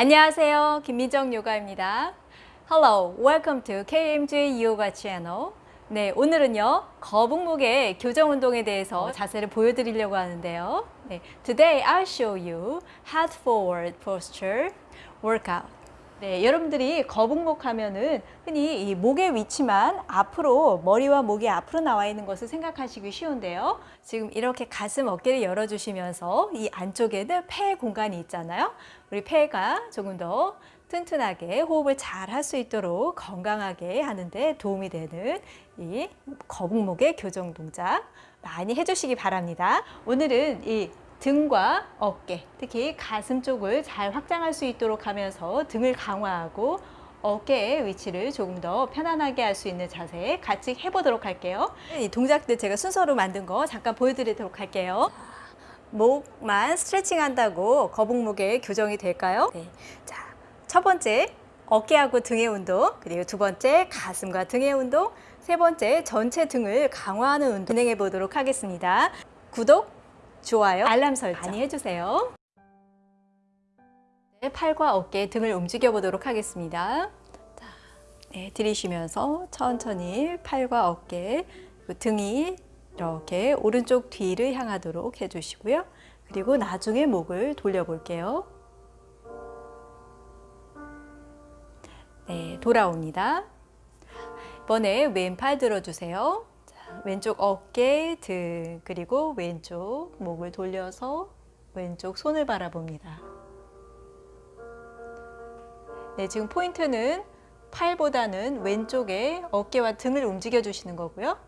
안녕하세요. 김민정 요가입니다. Hello, welcome to KMJ Yoga Channel. 네, 오늘은요 거북목의 교정 운동에 대해서 자세를 보여드리려고 하는데요. 네, today I'll show you head forward posture workout. 네, 여러분들이 거북목 하면은 흔히 이 목의 위치만 앞으로 머리와 목이 앞으로 나와 있는 것을 생각하시기 쉬운데요. 지금 이렇게 가슴 어깨를 열어주시면서 이 안쪽에는 폐 공간이 있잖아요. 우리 폐가 조금 더 튼튼하게 호흡을 잘 할 수 있도록 건강하게 하는데 도움이 되는 이 거북목의 교정 동작 많이 해주시기 바랍니다. 오늘은 이 등과 어깨, 특히 가슴 쪽을 잘 확장할 수 있도록 하면서 등을 강화하고 어깨의 위치를 조금 더 편안하게 할 수 있는 자세 같이 해보도록 할게요. 이 동작들 제가 순서로 만든 거 잠깐 보여드리도록 할게요. 목만 스트레칭 한다고 거북목의 교정이 될까요? 네. 자, 첫 번째 어깨하고 등의 운동, 그리고 두 번째 가슴과 등의 운동, 세 번째 전체 등을 강화하는 운동 진행해 보도록 하겠습니다. 구독, 좋아요, 알람 설정 많이 해주세요. 네, 팔과 어깨, 등을 움직여 보도록 하겠습니다. 자, 네, 들이쉬면서 천천히 팔과 어깨, 등이 이렇게 오른쪽 뒤를 향하도록 해주시고요. 그리고 나중에 목을 돌려볼게요. 네, 돌아옵니다. 이번에 왼팔 들어주세요. 왼쪽 어깨, 등, 그리고 왼쪽 목을 돌려서 왼쪽 손을 바라봅니다. 네, 지금 포인트는 팔보다는 왼쪽에 어깨와 등을 움직여 주시는 거고요.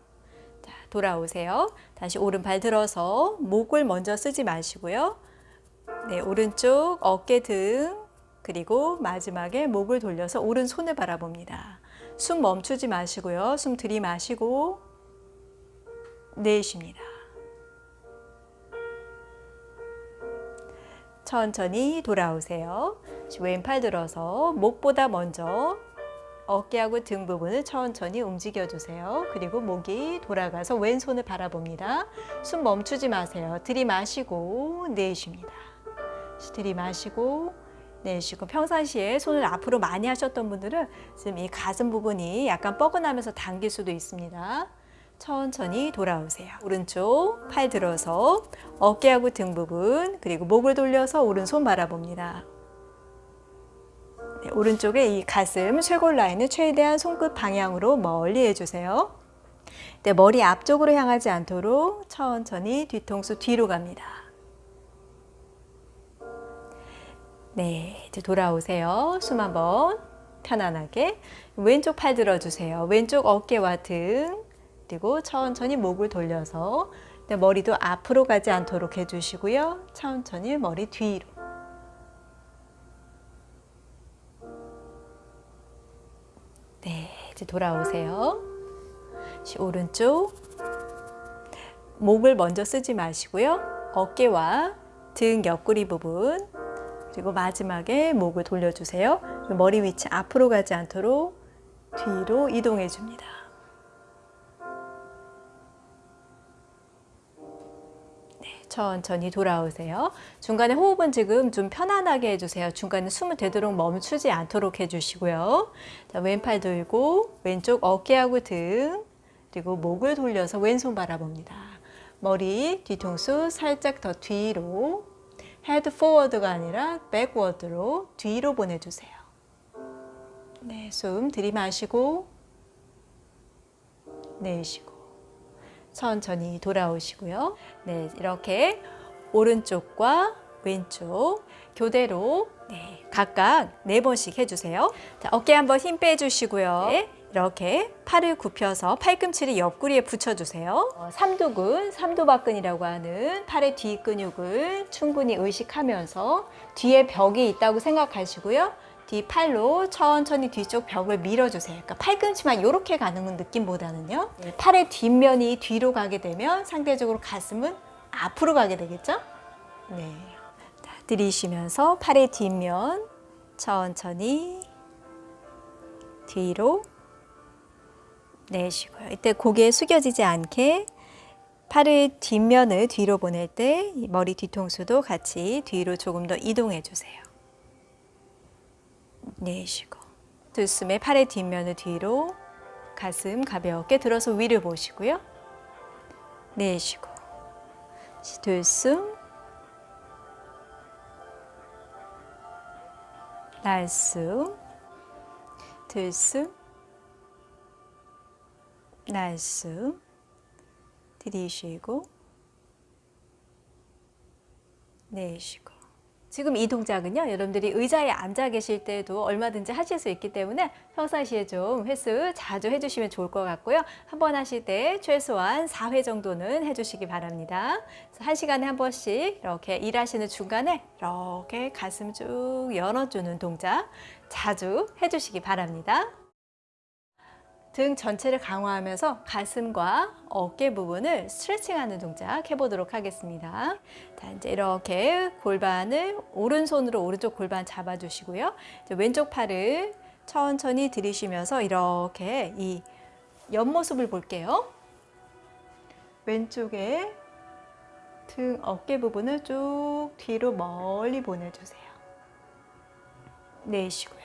자, 돌아오세요. 다시 오른발 들어서 목을 먼저 쓰지 마시고요. 네, 오른쪽 어깨 등 그리고 마지막에 목을 돌려서 오른손을 바라봅니다. 숨 멈추지 마시고요. 숨 들이마시고 내쉽니다. 천천히 돌아오세요. 왼팔 들어서 목보다 먼저 어깨하고 등 부분을 천천히 움직여 주세요. 그리고 목이 돌아가서 왼손을 바라봅니다. 숨 멈추지 마세요. 들이마시고 내쉽니다. 들이마시고 내쉬고 평상시에 손을 앞으로 많이 하셨던 분들은 지금 이 가슴 부분이 약간 뻐근하면서 당길 수도 있습니다. 천천히 돌아오세요. 오른쪽 팔 들어서 어깨하고 등 부분 그리고 목을 돌려서 오른손 바라봅니다. 네, 오른쪽에 이 가슴 쇄골 라인을 최대한 손끝 방향으로 멀리 해주세요. 네, 머리 앞쪽으로 향하지 않도록 천천히 뒤통수 뒤로 갑니다. 네, 이제 돌아오세요. 숨 한번 편안하게 왼쪽 팔 들어주세요. 왼쪽 어깨와 등 그리고 천천히 목을 돌려서 머리도 앞으로 가지 않도록 해주시고요. 천천히 머리 뒤로. 네, 이제 돌아오세요. 오른쪽 목을 먼저 쓰지 마시고요. 어깨와 등 옆구리 부분 그리고 마지막에 목을 돌려주세요. 머리 위치 앞으로 가지 않도록 뒤로 이동해 줍니다. 천천히 돌아오세요. 중간에 호흡은 지금 좀 편안하게 해주세요. 중간에 숨을 되도록 멈추지 않도록 해주시고요. 자, 왼팔 들고 왼쪽 어깨하고 등 그리고 목을 돌려서 왼손 바라봅니다. 머리 뒤통수 살짝 더 뒤로 head forward가 아니라 backward로 뒤로 보내주세요. 네, 숨 들이마시고 내쉬고 천천히 돌아오시고요. 네, 이렇게 오른쪽과 왼쪽 교대로 네, 각각 네 번씩 해주세요. 자, 어깨 한번 힘 빼주시고요. 네, 이렇게 팔을 굽혀서 팔꿈치를 옆구리에 붙여주세요. 어, 삼두근, 삼두박근이라고 하는 팔의 뒤 근육을 충분히 의식하면서 뒤에 벽이 있다고 생각하시고요. 뒤팔로 천천히 뒤쪽 벽을 밀어주세요. 그러니까 팔꿈치만 이렇게 가는 느낌보다는요. 네, 팔의 뒷면이 뒤로 가게 되면 상대적으로 가슴은 앞으로 가게 되겠죠? 네. 자, 들이쉬면서 팔의 뒷면 천천히 뒤로 내쉬고요. 이때 고개 숙여지지 않게 팔의 뒷면을 뒤로 보낼 때 머리 뒤통수도 같이 뒤로 조금 더 이동해 주세요. 내쉬고 들숨에 팔의 뒷면을 뒤로 가슴 가볍게 들어서 위를 보시고요. 내쉬고 들숨 날숨 들숨 날숨 들이쉬고 내쉬고 지금 이 동작은요 여러분들이 의자에 앉아 계실 때도 얼마든지 하실 수 있기 때문에 평상시에 좀 횟수 자주 해주시면 좋을 것 같고요. 한 번 하실 때 최소한 4회 정도는 해주시기 바랍니다. 그래서 한 시간에 한 번씩 이렇게 일하시는 중간에 이렇게 가슴 쭉 열어주는 동작 자주 해주시기 바랍니다 등 전체를 강화하면서 가슴과 어깨 부분을 스트레칭하는 동작 해보도록 하겠습니다. 자, 이제 이렇게 골반을 오른손으로 오른쪽 골반 잡아주시고요. 왼쪽 팔을 천천히 들이쉬면서 이렇게 이 옆모습을 볼게요. 왼쪽에 등 어깨 부분을 쭉 뒤로 멀리 보내주세요. 내쉬고요.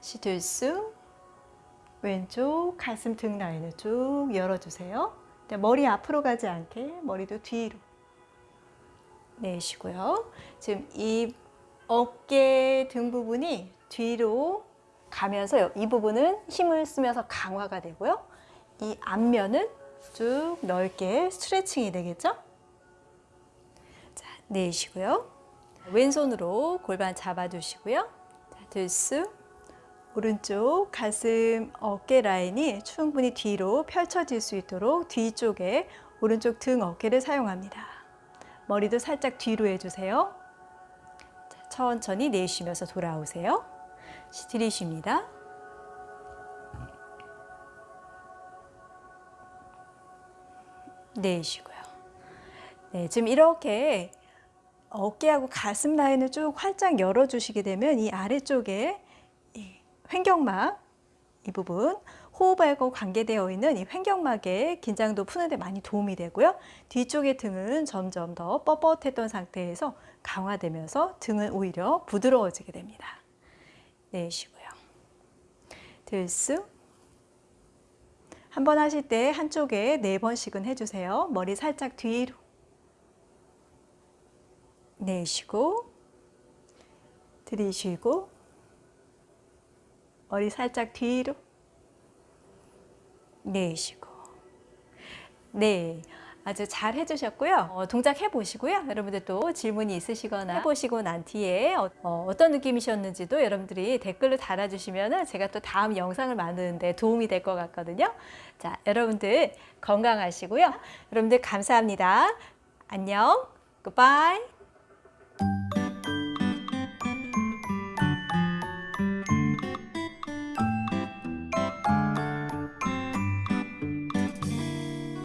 시들숨 왼쪽 가슴 등 라인을 쭉 열어주세요. 머리 앞으로 가지 않게 머리도 뒤로 내쉬고요. 지금 이 어깨 등 부분이 뒤로 가면서 이 부분은 힘을 쓰면서 강화가 되고요. 이 앞면은 쭉 넓게 스트레칭이 되겠죠? 자, 내쉬고요. 왼손으로 골반 잡아주시고요. 자, 들숨 오른쪽 가슴 어깨 라인이 충분히 뒤로 펼쳐질 수 있도록 뒤쪽에 오른쪽 등 어깨를 사용합니다. 머리도 살짝 뒤로 해주세요. 천천히 내쉬면서 돌아오세요. 들이쉽니다. 내쉬고요. 네, 지금 이렇게 어깨하고 가슴 라인을 쭉 활짝 열어주시게 되면 이 아래쪽에 횡격막 이 부분 호흡하고 관계되어 있는 이 횡격막의 긴장도 푸는 데 많이 도움이 되고요. 뒤쪽의 등은 점점 더 뻣뻣했던 상태에서 강화되면서 등은 오히려 부드러워지게 됩니다. 내쉬고요. 들숨 한 번 하실 때 한쪽에 네 번씩은 해주세요. 머리 살짝 뒤로 내쉬고 들이쉬고 머리 살짝 뒤로? 내쉬고. 네 아주 잘 해주셨고요. 어, 동작 해보시고요. 여러분들 또 질문이 있으시거나 해보시고 난 뒤에 어, 떤 느낌이셨는지도 여러분들이 댓글로 달아주시면 제가 또 다음 영상을 만드는데 도움이 될 것 같거든요. 자 여러분들 건강하시고요. 여러분들 감사합니다. 안녕. 굿바이